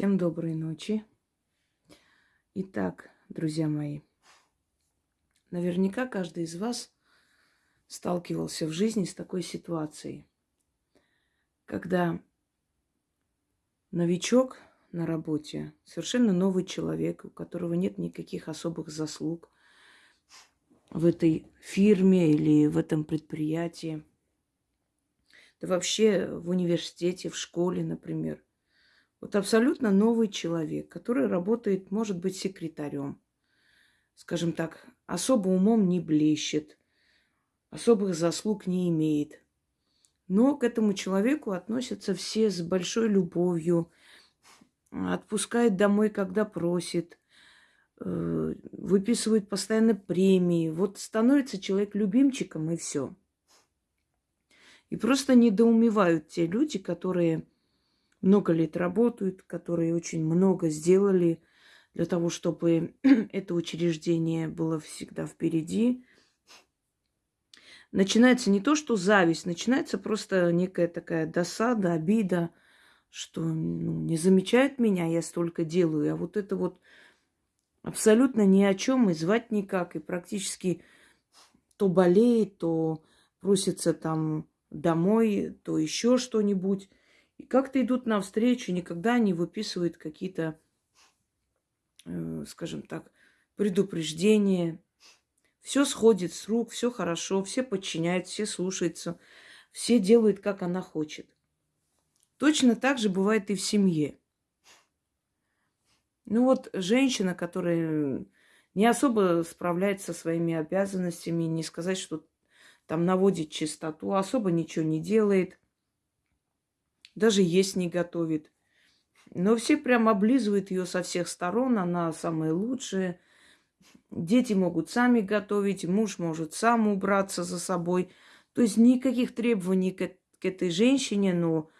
Всем доброй ночи. Итак, друзья мои, наверняка каждый из вас сталкивался в жизни с такой ситуацией, когда новичок на работе, совершенно новый человек, у которого нет никаких особых заслуг в этой фирме или в этом предприятии, да вообще в университете, в школе, например – вот абсолютно новый человек, который работает, может быть, секретарем. Скажем так, особо умом не блещет, особых заслуг не имеет. Но к этому человеку относятся все с большой любовью, отпускает домой, когда просит, э, выписывают постоянно премии. Вот становится человек любимчиком и все. И просто недоумевают те люди, которые много лет работают, которые очень много сделали для того, чтобы это учреждение было всегда впереди. Начинается не то, что зависть, начинается просто некая такая досада, обида, что ну, не замечают меня, я столько делаю, а вот это вот абсолютно ни о чем и звать никак, и практически то болеет, то просится там домой, то еще что-нибудь. И как-то идут навстречу, никогда не выписывают какие-то, э, скажем так, предупреждения. Все сходит с рук, все хорошо, все подчиняют, все слушаются, все делают, как она хочет. Точно так же бывает и в семье. Ну вот женщина, которая не особо справляется со своими обязанностями, не сказать, что там наводит чистоту, особо ничего не делает, даже есть не готовит. Но все прям облизывают ее со всех сторон, она самая лучшая. Дети могут сами готовить, муж может сам убраться за собой. То есть никаких требований к, к этой женщине, но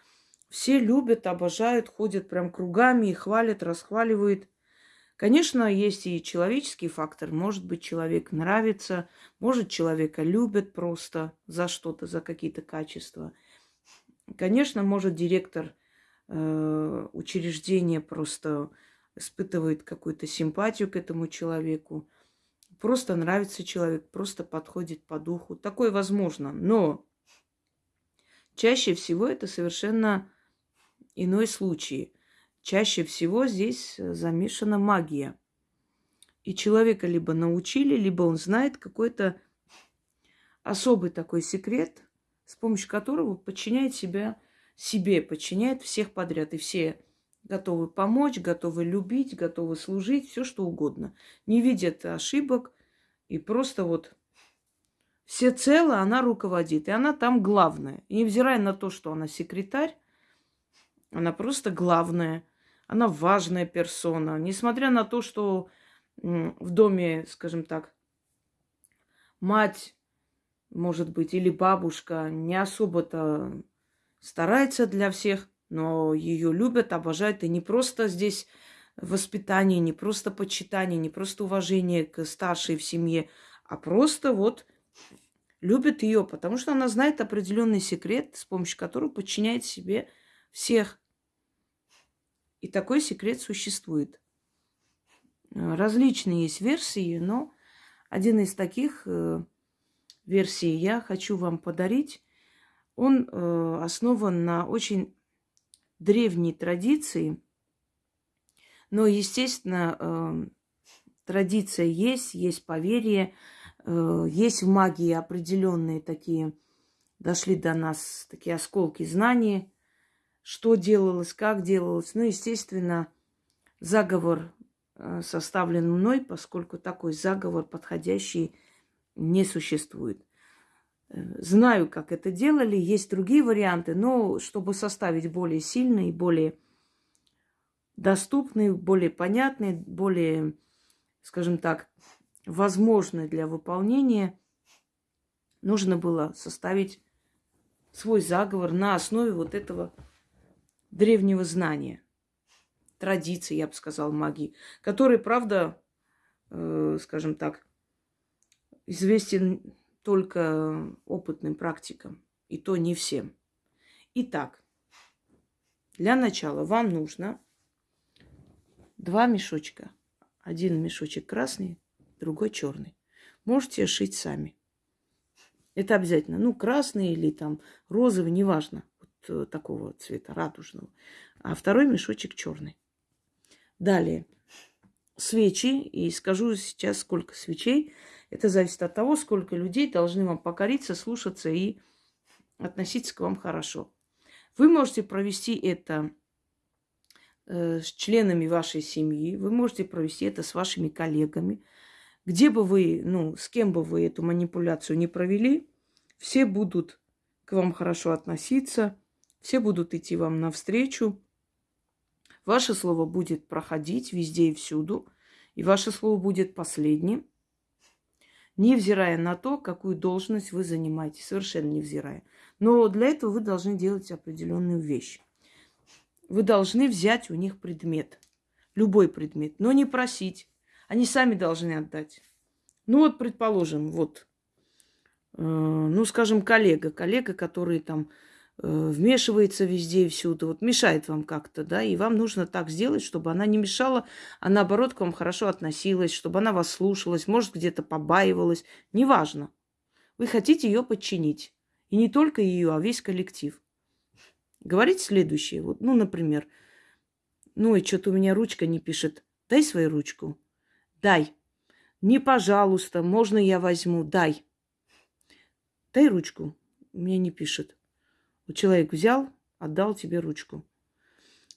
все любят, обожают, ходят прям кругами и хвалят, расхваливают. Конечно, есть и человеческий фактор. Может быть, человек нравится, может, человека любят просто за что-то, за какие-то качества – Конечно, может директор э, учреждения просто испытывает какую-то симпатию к этому человеку, просто нравится человек, просто подходит по духу. Такое возможно, но чаще всего это совершенно иной случай. Чаще всего здесь замешана магия. И человека либо научили, либо он знает какой-то особый такой секрет – с помощью которого подчиняет себя себе, подчиняет всех подряд. И все готовы помочь, готовы любить, готовы служить, все что угодно. Не видят ошибок и просто вот все цело она руководит. И она там главная. И невзирая на то, что она секретарь, она просто главная. Она важная персона. Несмотря на то, что в доме, скажем так, мать может быть, или бабушка не особо-то старается для всех, но ее любят, обожают. И не просто здесь воспитание, не просто почитание, не просто уважение к старшей в семье, а просто вот любят ее, потому что она знает определенный секрет, с помощью которого подчиняет себе всех. И такой секрет существует. Различные есть версии, но один из таких э, версии я хочу вам подарить. Он э, основан на очень древней традиции, но, естественно, э, традиция есть, есть поверье, э, есть в магии определенные такие, дошли до нас такие осколки знаний, что делалось, как делалось. Ну, естественно, заговор э, составлен мной, поскольку такой заговор подходящий не существует. Э, знаю, как это делали, есть другие варианты, но чтобы составить более сильный, более доступный, более понятный, более, скажем так, возможный для выполнения, нужно было составить свой заговор на основе вот этого древнего знания, традиции, я бы сказал, магии, которые, правда, э, скажем так, известен только опытным практикам, и то не всем. Итак, для начала вам нужно два мешочка. Один мешочек красный, другой черный. Можете шить сами. Это обязательно. Ну, красный или там розовый, неважно. Вот э, такого цвета, радужного. А второй мешочек черный. Далее. Свечи. И скажу сейчас, сколько свечей. Это зависит от того, сколько людей должны вам покориться, слушаться и относиться к вам хорошо. Вы можете провести это э, с членами вашей семьи, вы можете провести это с вашими коллегами. Где бы вы, ну, с кем бы вы эту манипуляцию не провели, все будут к вам хорошо относиться, все будут идти вам навстречу. Ваше слово будет проходить везде и всюду, и ваше слово будет последним, невзирая на то, какую должность вы занимаете, совершенно невзирая. Но для этого вы должны делать определенную вещь. Вы должны взять у них предмет, любой предмет, но не просить. Они сами должны отдать. Ну вот, предположим, вот, э, ну, скажем, коллега, коллега, который там вмешивается везде и всюду, вот мешает вам как-то, да, и вам нужно так сделать, чтобы она не мешала, а наоборот к вам хорошо относилась, чтобы она вас слушалась, может, где-то побаивалась, неважно. Вы хотите ее подчинить. И не только ее, а весь коллектив. Говорить следующее. Вот, ну, например, ну и что-то у меня ручка не пишет. Дай свою ручку. Дай. Не пожалуйста, можно я возьму? Дай. Дай ручку. У меня не пишет. Человек взял, отдал тебе ручку.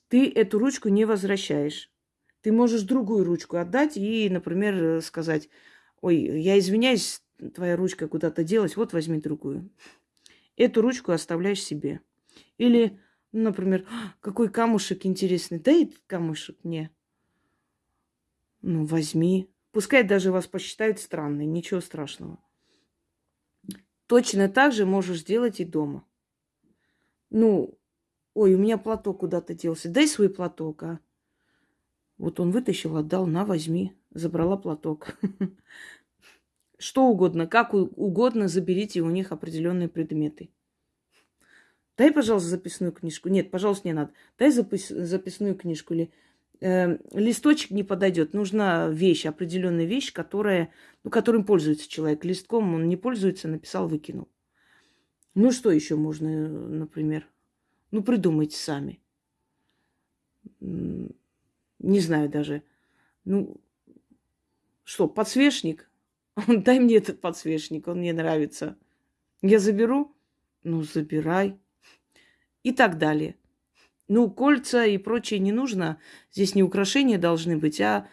Ты эту ручку не возвращаешь. Ты можешь другую ручку отдать и, например, сказать, ой, я извиняюсь, твоя ручка куда-то делась, вот возьми другую. Эту ручку оставляешь себе. Или, например, «А, какой камушек интересный, дай этот камушек мне. Ну, возьми. Пускай даже вас посчитают странной, ничего страшного. Точно так же можешь сделать и дома. Ну, ой, у меня платок куда-то делся. Дай свой платок, а. Вот он вытащил, отдал, на, возьми. Забрала платок. Что угодно, как угодно заберите у них определенные предметы. Дай, пожалуйста, записную книжку. Нет, пожалуйста, не надо. Дай запис, записную книжку или э, листочек не подойдет. Нужна вещь, определенная вещь, которая, ну, которым пользуется человек. Листком он не пользуется, написал, выкинул. Ну, что еще можно, например? Ну, придумайте сами. Не знаю даже. Ну, что, подсвечник? Дай мне этот подсвечник, он мне нравится. Я заберу? Ну, забирай. И так далее. Ну, кольца и прочее не нужно. Здесь не украшения должны быть, а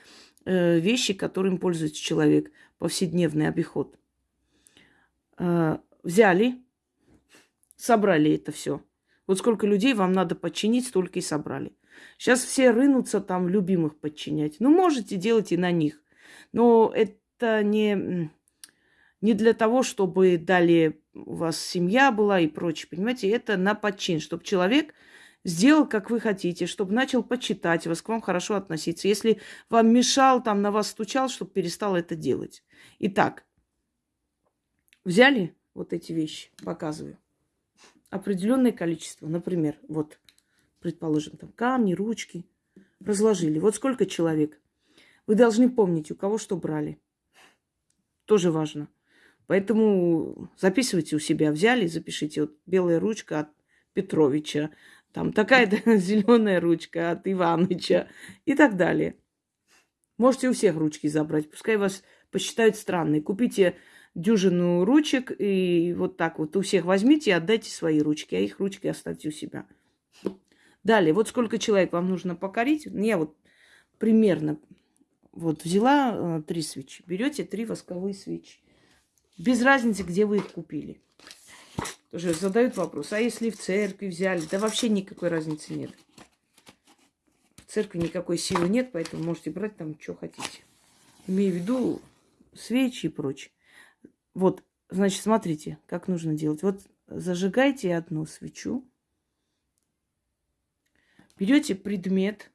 э, вещи, которым пользуется человек. Повседневный обиход. Э, взяли, собрали это все. Вот сколько людей вам надо подчинить, столько и собрали. Сейчас все рынутся там любимых подчинять. Ну, можете делать и на них. Но это не, не для того, чтобы далее у вас семья была и прочее, понимаете, это на подчин, чтобы человек сделал, как вы хотите, чтобы начал почитать вас, к вам хорошо относиться. Если вам мешал, там на вас стучал, чтобы перестал это делать. Итак, взяли вот эти вещи, показываю. Определенное количество, например, вот, предположим, там камни, ручки, разложили. Вот сколько человек. Вы должны помнить, у кого что брали. Тоже важно. Поэтому записывайте у себя. Взяли, запишите. Вот белая ручка от Петровича. Там такая-то зеленая ручка от Иваныча и так далее. Можете у всех ручки забрать. Пускай вас посчитают странной. Купите дюжину ручек и вот так вот у всех возьмите и отдайте свои ручки, а их ручки оставьте у себя. Далее, вот сколько человек вам нужно покорить. Я вот примерно вот взяла э, три свечи. Берете три восковые свечи. Без разницы, где вы их купили. Тоже задают вопрос, а если в церкви взяли? Да вообще никакой разницы нет. В церкви никакой силы нет, поэтому можете брать там, что хотите. Имею в виду свечи и прочее. Вот, значит, смотрите, как нужно делать. Вот зажигайте одну свечу. Берете предмет,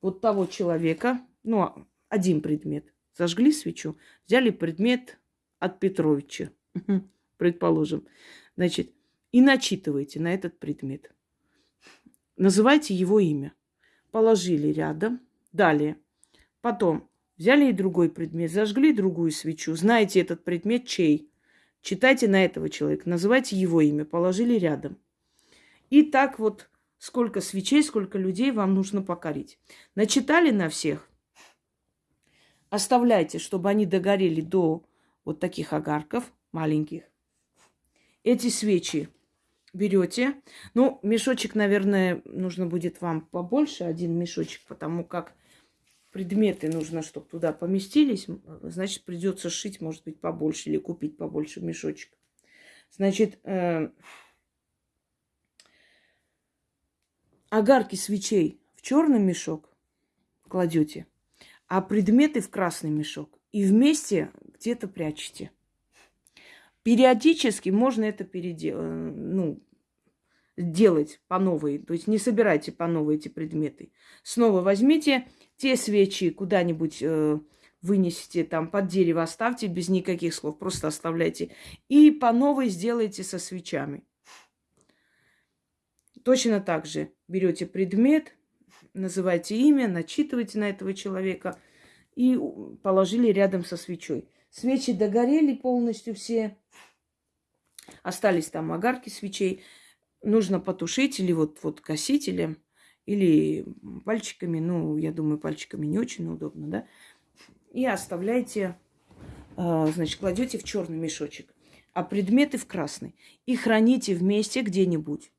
вот того человека, ну, один предмет, зажгли свечу, взяли предмет от Петровича, предположим, значит, и начитывайте на этот предмет. Называйте его имя. положили рядом. Далее. Потом взяли и другой предмет, зажгли другую свечу. Знаете этот предмет чей? Читайте на этого человека, называйте его имя, положили рядом. И так вот сколько свечей, сколько людей вам нужно покорить. Начитали на всех. Оставляйте, чтобы они догорели до вот таких огарков маленьких. Эти свечи берете. Ну, мешочек, наверное, нужно будет вам побольше, один мешочек, потому как предметы нужно, чтобы туда поместились. Значит, придется шить, может быть, побольше или купить побольше мешочек. Значит, э, огарки свечей в черный мешок кладете, а предметы в красный мешок. И вместе где-то прячете. Периодически можно это переделать, э, ну, делать по новой. То есть не собирайте по новой эти предметы. Снова возьмите те свечи куда-нибудь э, вынесите, там под дерево оставьте без никаких слов, просто оставляйте. И по новой сделайте со свечами. Точно так же берете предмет, называйте имя, начитывайте на этого человека и положили рядом со свечой. Свечи догорели полностью все, остались там огарки свечей. Нужно потушить или вот, вот гасителем, или пальчиками. Ну, я думаю, пальчиками не очень удобно, да. И оставляйте, а, значит, кладете в черный мешочек, а предметы в красный. И храните вместе где-нибудь.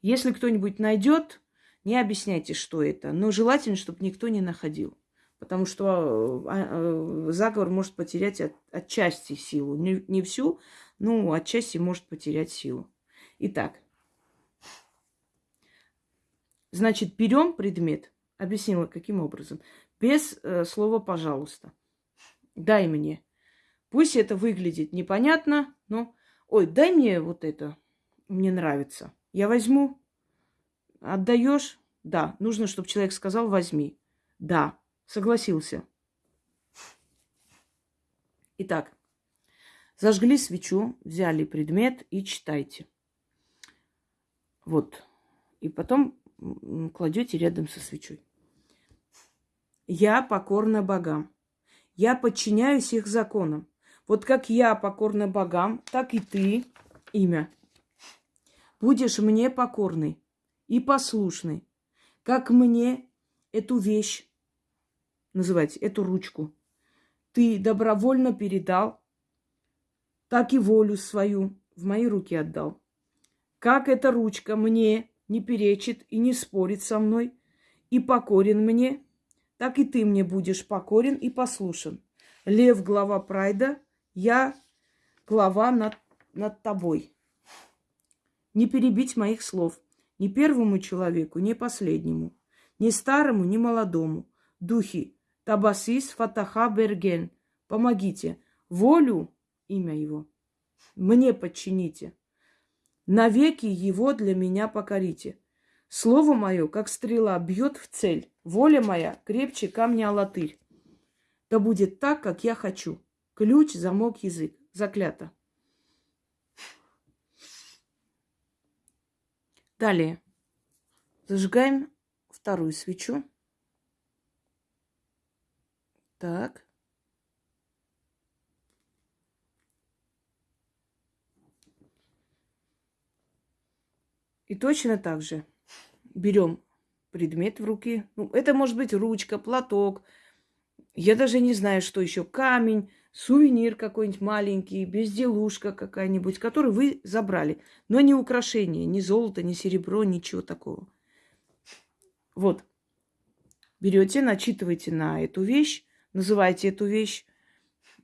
Если кто-нибудь найдет, не объясняйте, что это. Но желательно, чтобы никто не находил. Потому что а, а, заговор может потерять от, отчасти силу. Не, не всю, но отчасти может потерять силу. Итак, значит, берем предмет. Объяснила, каким образом. Без э, слова «пожалуйста». Дай мне. Пусть это выглядит непонятно, но... Ой, дай мне вот это. Мне нравится. Я возьму. Отдаешь? Да. Нужно, чтобы человек сказал возьми. Да. Согласился. Итак, зажгли свечу, взяли предмет и читайте. Вот. И потом кладете рядом со свечой. Я покорна богам. Я подчиняюсь их законам. Вот как я покорна богам, так и ты, имя, будешь мне покорный и послушный, как мне эту вещь, называйте, эту ручку, ты добровольно передал, так и волю свою в мои руки отдал. Как эта ручка мне не перечит и не спорит со мной, и покорен мне, так и ты мне будешь покорен и послушен. Лев – глава прайда, я – глава над, над тобой не перебить моих слов ни первому человеку, ни последнему, ни старому, ни молодому. Духи, Табасис, Фатаха, Берген, помогите. Волю, имя его, мне подчините. Навеки его для меня покорите. Слово мое, как стрела, бьет в цель. Воля моя крепче камня латырь. Да будет так, как я хочу. Ключ, замок, язык. Заклято. Далее. Зажигаем вторую свечу. Так. И точно так же берем предмет в руки. Ну, это может быть ручка, платок. Я даже не знаю, что еще. Камень, сувенир какой-нибудь маленький, безделушка какая-нибудь, которую вы забрали. Но не украшение, ни золото, ни серебро, ничего такого. Вот. Берете, начитываете на эту вещь, называете эту вещь.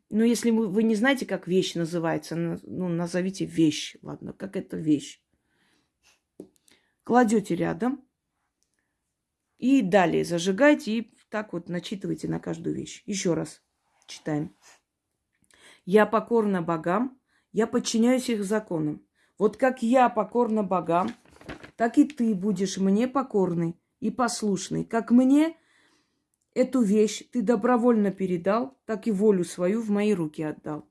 Но если вы не знаете, как вещь называется, ну, назовите вещь, ладно, как это вещь. Кладете рядом и далее зажигайте и так вот начитывайте на каждую вещь. Еще раз читаем. Я покорна богам, я подчиняюсь их законам. Вот как я покорна богам, так и ты будешь мне покорный и послушный. Как мне эту вещь ты добровольно передал, так и волю свою в мои руки отдал.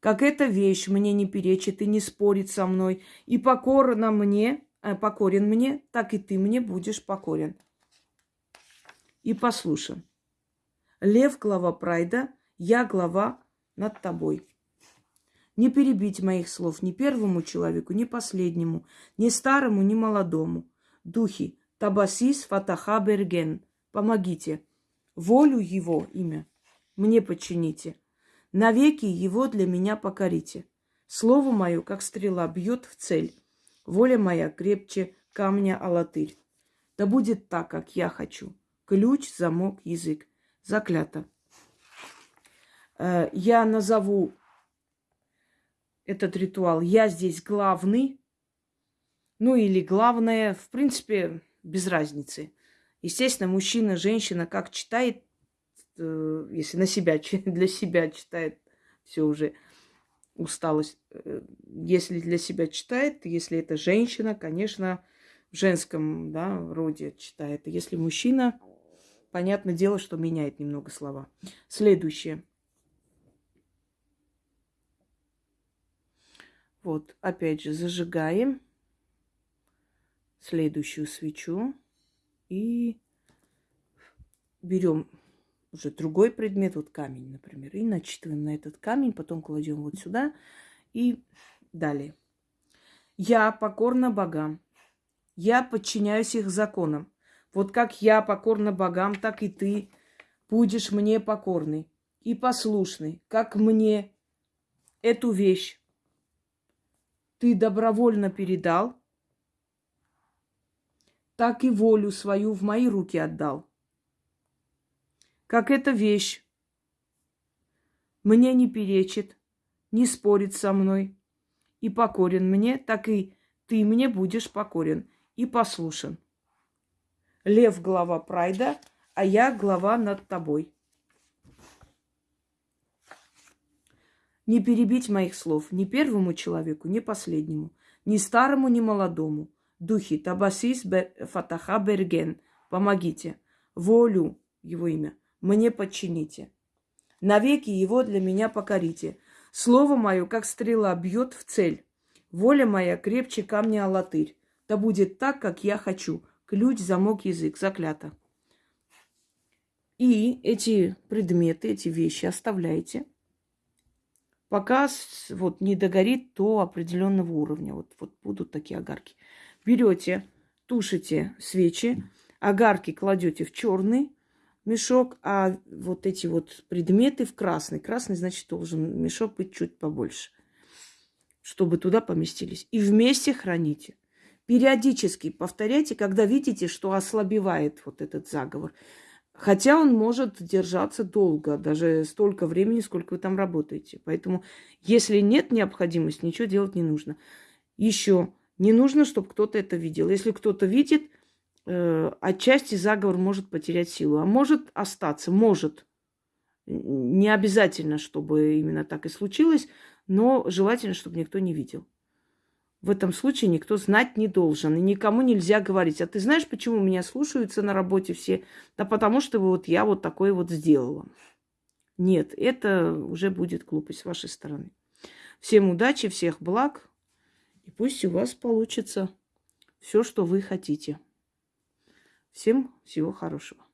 Как эта вещь мне не перечит и не спорит со мной, и покорна мне, покорен мне, так и ты мне будешь покорен. и послушан. Лев – глава прайда, я – глава над тобой. Не перебить моих слов ни первому человеку, ни последнему, ни старому, ни молодому. Духи, Табасис, Фатаха, Берген, помогите. Волю его имя мне подчините. Навеки его для меня покорите. Слово мое, как стрела, бьет в цель. Воля моя крепче камня алатырь. Да будет так, как я хочу. Ключ, замок, язык. Заклято. Э, я назову этот ритуал. Я здесь главный. Ну или главное, в принципе, без разницы. Естественно, мужчина, женщина, как читает, э, если на себя, для себя читает, все уже усталость. Э, если для себя читает, если это женщина, конечно, в женском да, роде читает. Если мужчина, понятное дело, что меняет немного слова. Следующее. Вот, опять же, зажигаем следующую свечу и берем уже другой предмет, вот камень, например, и начитываем на этот камень, потом кладем вот сюда и далее. Я покорна богам, я подчиняюсь их законам. Вот как я покорна богам, так и ты будешь мне покорный и послушный, как мне эту вещь ты добровольно передал, так и волю свою в мои руки отдал как эта вещь. Мне не перечит, не спорит со мной и покорен мне, так и ты мне будешь покорен и послушен. Лев – глава прайда, а я – глава над тобой. Не перебить моих слов ни первому человеку, ни последнему, ни старому, ни молодому. Духи Табасис Фатаха Берген, помогите. Волю, его имя, мне подчините. Навеки его для меня покорите. Слово мое, как стрела, бьет в цель. Воля моя крепче камня алатырь. Да будет так, как я хочу. Ключ, замок, язык. Заклято. И эти предметы, эти вещи оставляйте, пока вот не догорит до определенного уровня. Вот, вот будут такие огарки. Берете, тушите свечи, огарки кладете в черный, мешок, а вот эти вот предметы в красный. Красный, значит, должен мешок быть чуть побольше, чтобы туда поместились. И вместе храните. Периодически повторяйте, когда видите, что ослабевает вот этот заговор. Хотя он может держаться долго, даже столько времени, сколько вы там работаете. Поэтому, если нет необходимости, ничего делать не нужно. Еще не нужно, чтобы кто-то это видел. Если кто-то видит, отчасти заговор может потерять силу, а может остаться, может. Не обязательно, чтобы именно так и случилось, но желательно, чтобы никто не видел. В этом случае никто знать не должен, и никому нельзя говорить. А ты знаешь, почему меня слушаются на работе все? Да потому что вот я вот такое вот сделала. Нет, это уже будет глупость с вашей стороны. Всем удачи, всех благ, и пусть у вас получится все, что вы хотите. Всем всего хорошего.